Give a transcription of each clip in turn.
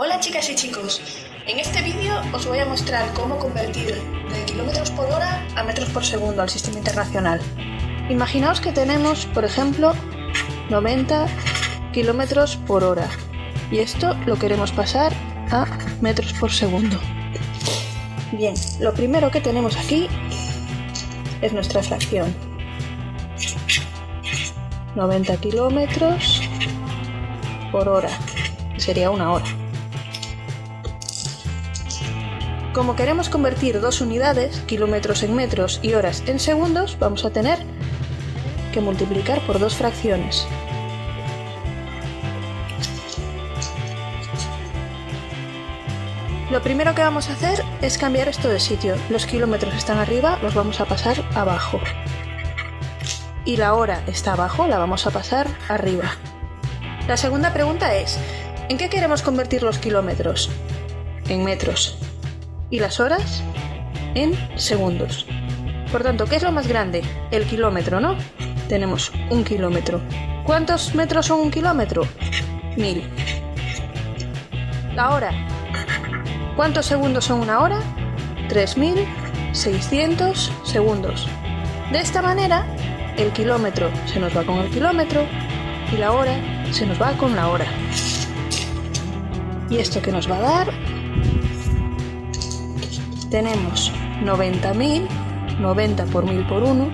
Hola chicas y chicos, en este vídeo os voy a mostrar cómo convertir de kilómetros por hora a metros por segundo al sistema internacional. Imaginaos que tenemos, por ejemplo, 90 kilómetros por hora y esto lo queremos pasar a metros por segundo. Bien, lo primero que tenemos aquí es nuestra fracción. 90 kilómetros por hora, sería una hora. Como queremos convertir dos unidades, kilómetros en metros y horas en segundos, vamos a tener que multiplicar por dos fracciones. Lo primero que vamos a hacer es cambiar esto de sitio. Los kilómetros están arriba, los vamos a pasar abajo. Y la hora está abajo, la vamos a pasar arriba. La segunda pregunta es, ¿en qué queremos convertir los kilómetros? En metros y las horas en segundos. Por tanto, ¿qué es lo más grande? El kilómetro, ¿no? Tenemos un kilómetro. ¿Cuántos metros son un kilómetro? Mil. La hora. ¿Cuántos segundos son una hora? 3.600 segundos. De esta manera, el kilómetro se nos va con el kilómetro y la hora se nos va con la hora. ¿Y esto que nos va a dar? Tenemos 90.000, 90 por 1000 por 1,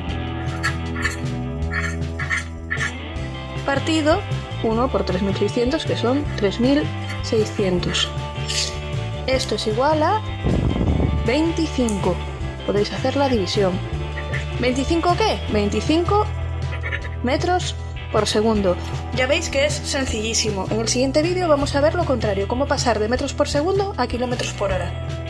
partido 1 por 3600, que son 3600. Esto es igual a 25. Podéis hacer la división. ¿25 qué? 25 metros por segundo. Ya veis que es sencillísimo. En el siguiente vídeo vamos a ver lo contrario, cómo pasar de metros por segundo a kilómetros por hora.